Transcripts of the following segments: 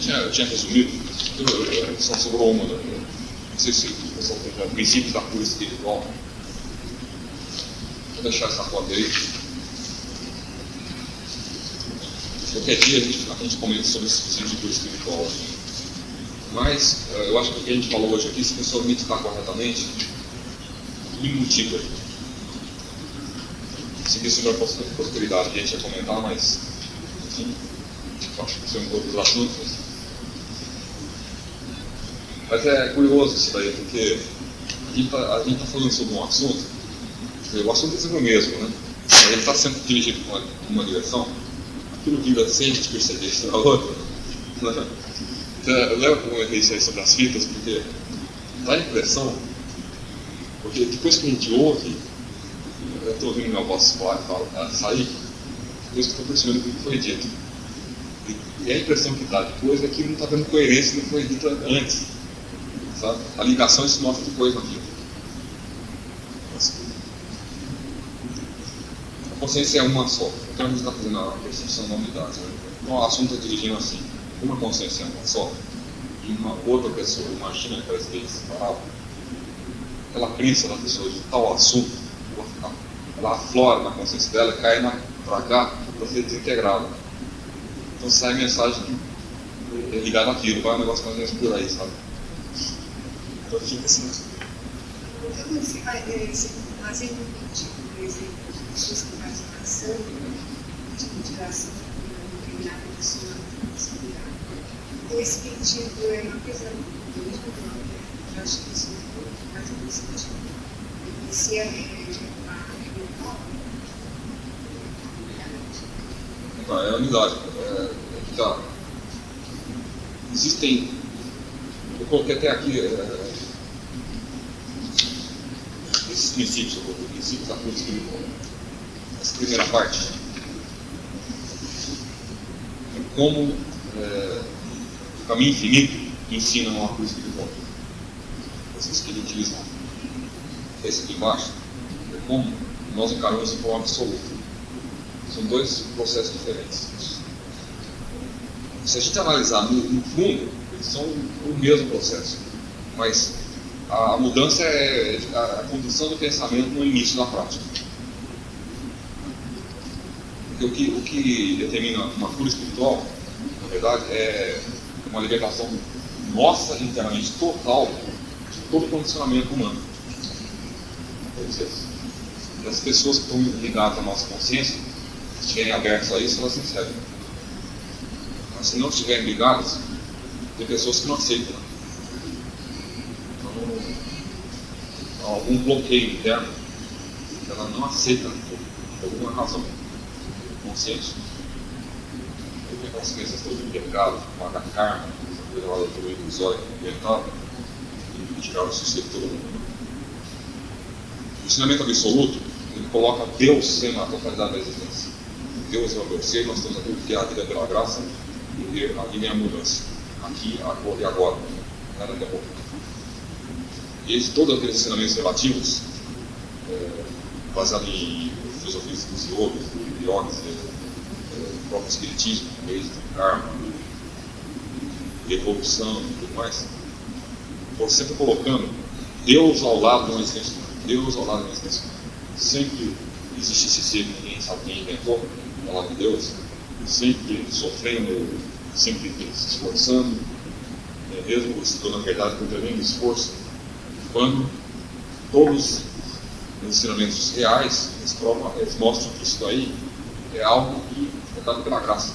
tinha, eu tinha resumido, eu, eu, só sobrou uma, né? não sei se o pessoal tem já princípios da cura espiritual. Vou deixar essa foto aí. Qualquer dia a gente, a gente comenta sobre esse princípio de cura espiritual. Mas eh, eu acho que o que a gente falou hoje aqui, se a pessoa meditar corretamente, me motiva. Seguir sobre a prosperidade, que a gente ia comentar, mas enfim, acho que são outros assuntos. Mas é curioso isso daí, porque a gente está tá falando sobre um assunto, o assunto é sempre o mesmo, né? Ele está sendo dirigido para uma, uma direção, aquilo vira sem a gente perceber isso na outra. Lembro como eu isso aí sobre as fitas, porque dá a impressão, porque depois que a gente ouve, eu estou ouvindo minha voz falar, sair, depois que estou percebendo o que foi dito. E a impressão que dá depois é que não está dando coerência no que foi dito antes. A ligação isso mostra depois na vida. A consciência é uma só. Então a gente está fazendo a percepção da unidade. Né? Então o assunto está dirigindo assim. Uma consciência é uma só. E uma outra pessoa imagina que ela esteja separada. Aquela crença da pessoa de tal assunto, ela aflora na consciência dela, cai para cá para ser desintegrada. Então sai mensagem ligada àquilo, vai um negócio mais ou menos por aí, sabe? Então fica assim. Então, você vai fazendo um tipo, por exemplo, de pessoas que fazem oração, tipo de oração para determinada pessoa inspirar. Esse sentido é uma coisa muito nova. Eu acho que isso faz muito sentido. Esse é é a unidade. É, é tá. Existem, eu coloquei até aqui é, esses princípios, coloquei princípios da cruz espiritual. Essa primeira parte. Como é, o caminho infinito ensina uma cruz espiritual. Vocês que ele utiliza esse aqui embaixo, é como nós encaramos de forma absoluta. São dois processos diferentes. Se a gente analisar no, no fundo, eles são o mesmo processo, mas a, mudança é a, condição do pensamento no início da prática. Porque o que, o que determina uma cura espiritual, na verdade, é uma libertação nossa internamente total de todo o condicionamento humano. As pessoas que estão ligadas à nossa consciência, estiverem abertos a isso, elas recebem. Mas se não estiverem ligadas, tem pessoas que não aceitam. Então, algum bloqueio interno, ela não aceita por alguma razão consciente. Porque aquelas crenças todas de pecado, pagar karma, essa coisa lá do ilusório ambiental, e tirar o sossego todo mundo. O ensinamento absoluto, ele coloca Deus sendo a totalidade da existência. Deus é o meu ser, nós estamos aqui porque a vida é pela graça e a vida é a mudança. Aqui, agora e agora. É daqui a pouco. E esse, todos aqueles ensinamentos relativos, é, baseados em filosofias dos yogis, yogis, é, próprio espiritismo, êxito, karma, evolução e tudo mais, estou sempre colocando Deus ao lado de uma existência. Deus ao lado de uma existência. Sempre existe esse ser que ninguém sabe quem inventou palavra de Deus, sempre sofrendo, sempre se esforçando, é, mesmo se na verdade com tremendo esforço, quando todos os ensinamentos reais eles, provam, eles mostram que isso daí é algo que é dado pela graça.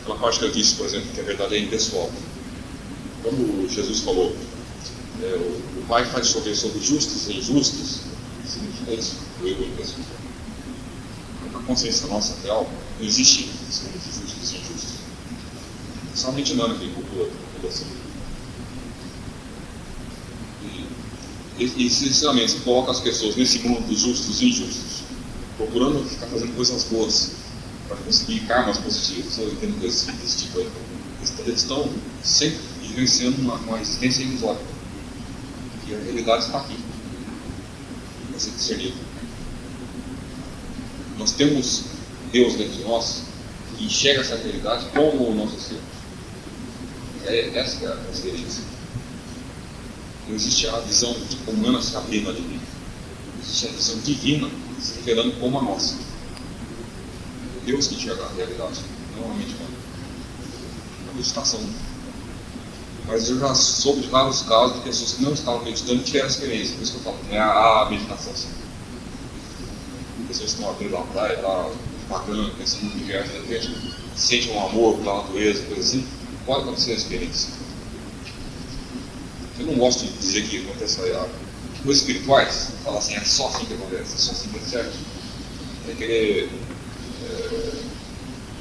Aquela parte que eu disse, por exemplo, que a verdade é impessoal. Quando Jesus falou, é, o, o Pai faz chover sobre justos e injustos, significa isso, o eu impessoal consciência nossa real, não existe seres justos e injustos. Somente humano que cultua a população. E, e esses ensinamentos colocam as pessoas nesse mundo dos justos e injustos, procurando ficar fazendo coisas boas para conseguir karmas positivos, ou entendo coisas desse tipo aí. Eles estão sempre vivenciando uma, uma existência ilusória. E a realidade está aqui. Para ser discernido. Nós temos Deus dentro de nós, enxerga essa realidade como o nosso ser. É, essa é a experiência. Não existe a visão humana se abrindo a divina. Existe a visão divina se revelando como a nossa. Deus que enxerga a realidade, não a mente humana. A meditação. Mas eu já soube de vários casos de pessoas que não estavam meditando e tiveram experiência. Por isso que eu falo, é a, meditação. Sim. Pessoas que estão abrindo a praia, lá, bacana, pensando no universo, de repente sente um amor pela natureza, coisa assim, pode acontecer a experiência. Eu não gosto de dizer que acontece a coisas espirituais, falar assim, é só assim que acontece, é só assim que é certo. É querer é,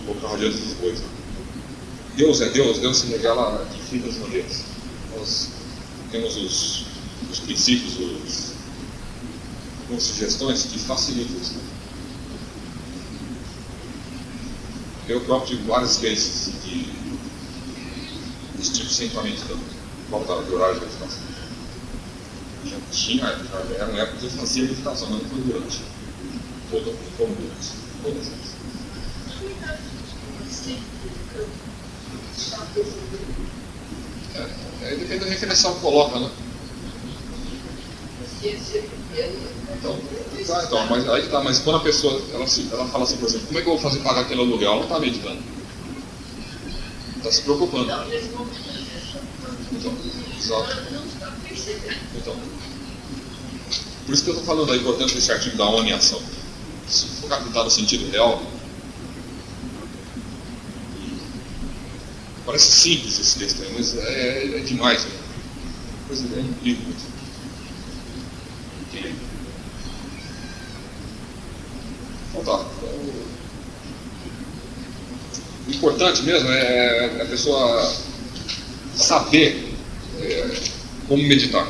colocar adiante das coisas. Deus é Deus, Deus se revela de infinitas maneiras. Nós temos os, os princípios, os, sugestões que facilitam isso. Eu próprio tive várias experiências de, desse tipo sem meditando, faltava de horário de meditação. Já tinha, já uma época meditação, mas não foi durante. Toda, como durante. Todas elas. É, aí depende da referencial que coloca, né? Então, tá, então, mas aí tá, mas quando a pessoa ela, ela fala assim, por exemplo, como é que eu vou fazer pagar aquele aluguel? Ela não está meditando. Está se preocupando. Então. Então, por isso que eu estou falando da importância desse artigo da ONU em ação. Se for captar no sentido real, parece simples esse texto mas é, é, é demais. Né? Coisa é incrível. Então tá. O importante mesmo é a pessoa saber é, como meditar.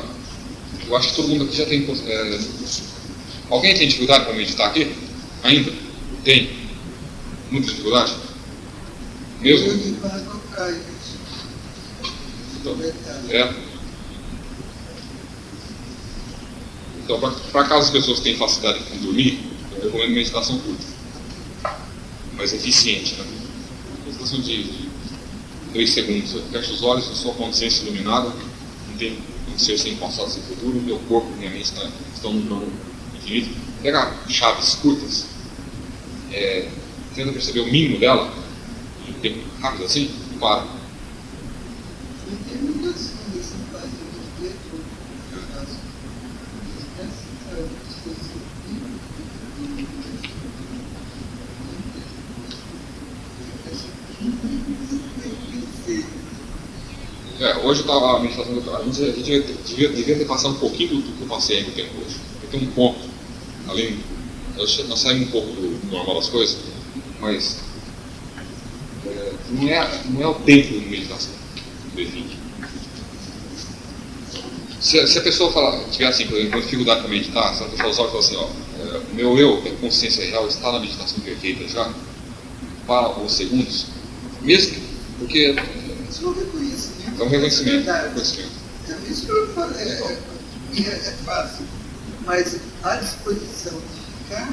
Eu acho que todo mundo aqui já tem. É, alguém tem dificuldade para meditar aqui? Ainda? Tem? Muita dificuldade? Mesmo? Então, é. Então, para caso as pessoas tenham facilidade com dormir, eu recomendo meditação curta, mas eficiente. Né? Meditação de dois segundos. Eu fecho os olhos, a consciência iluminada, não tem um ser sem passado, sem futuro, meu corpo e minha mente está, estão no plano infinito. Pega chaves curtas, é, tenta perceber o mínimo dela, em tempo rápido assim, e para. É, hoje eu estava a meditação do a gente, a gente devia, devia, ter passado um pouquinho do que eu passei ainda tempo hoje. Porque tem um ponto, além, nós saímos um pouco do normal das coisas, mas é, não, é, não é o tempo de meditação. Se, se, a pessoa falar, tiver assim, por exemplo, dificuldade para meditar, se a pessoa usar e falar assim, ó, é, meu eu, que é consciência real, está na meditação perfeita já, para os segundos, mesmo que, porque isso é um reconhecimento. É um reconhecimento. É, reconhecimento. é isso que eu falei. É, é, é fácil. Mas a disposição de ficar.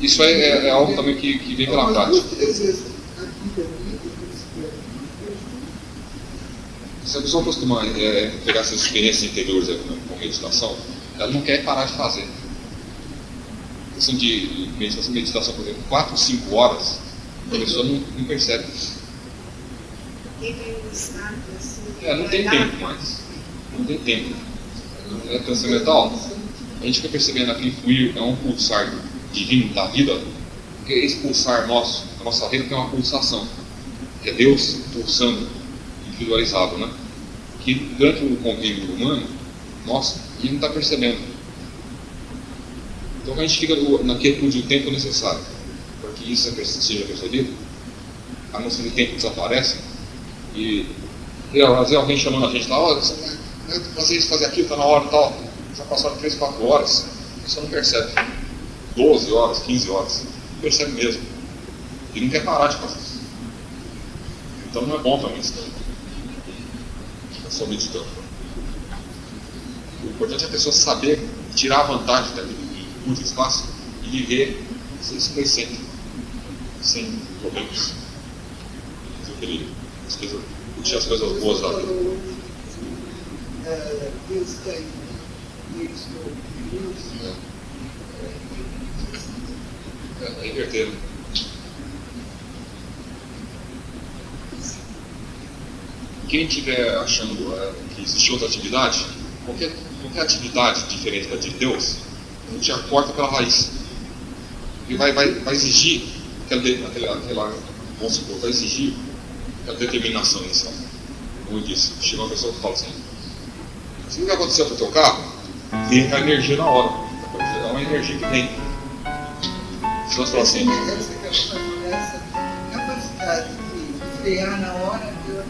Isso é, é, é algo também que, que vem pela prática. Se a pessoa costuma é, pegar essas experiências interiores com meditação, ela não quer parar de fazer. Questão de meditação, meditação, por exemplo, 4, 5 horas, a pessoa não, não percebe isso. É, não tem tempo mais. Não tem tempo. É transcendental. A gente fica percebendo aquele fluir é um pulsar divino da vida, porque esse pulsar nosso, a nossa vida tem uma pulsação, que é Deus pulsando, individualizado, né? Que durante o convívio humano, nossa, a gente não está percebendo. Então a gente fica na quietude o tempo necessário que isso seja percebido. A noção de tempo desaparece e, às vezes alguém chamando a gente lá, ó, oh, fazer isso, fazer aquilo, está na hora e tal. Já passaram 3, 4 horas, você não percebe. 12 horas, 15 horas, não percebe mesmo. E não quer parar de fazer isso. Então não é bom também isso. É só meditando. O importante é a pessoa saber tirar a vantagem daquele curto espaço e viver isso conhecendo. Sem problemas. Mas eu queria as coisas, curtir as coisas boas da vida. É, Deus tem. É, é inverter, né? Quem estiver achando é, que existe outra atividade, qualquer, qualquer atividade diferente da de Deus, a gente já corta pela raiz. E vai, vai, vai exigir aquela, de- aquela, aquela, vamos supor, vai exigir aquela determinação inicial. Como eu disse, chega uma pessoa que fala assim, se o que aconteceu com o teu carro, vem a energia na hora. É uma energia que vem. Se nós falar assim, Essa, essa, essa capacidade de frear na hora, eu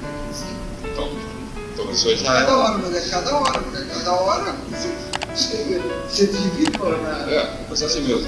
então, então isso aí já Cada é. hora, mas é cada hora, porque cada hora você, você, divide na. É, mas é assim mesmo.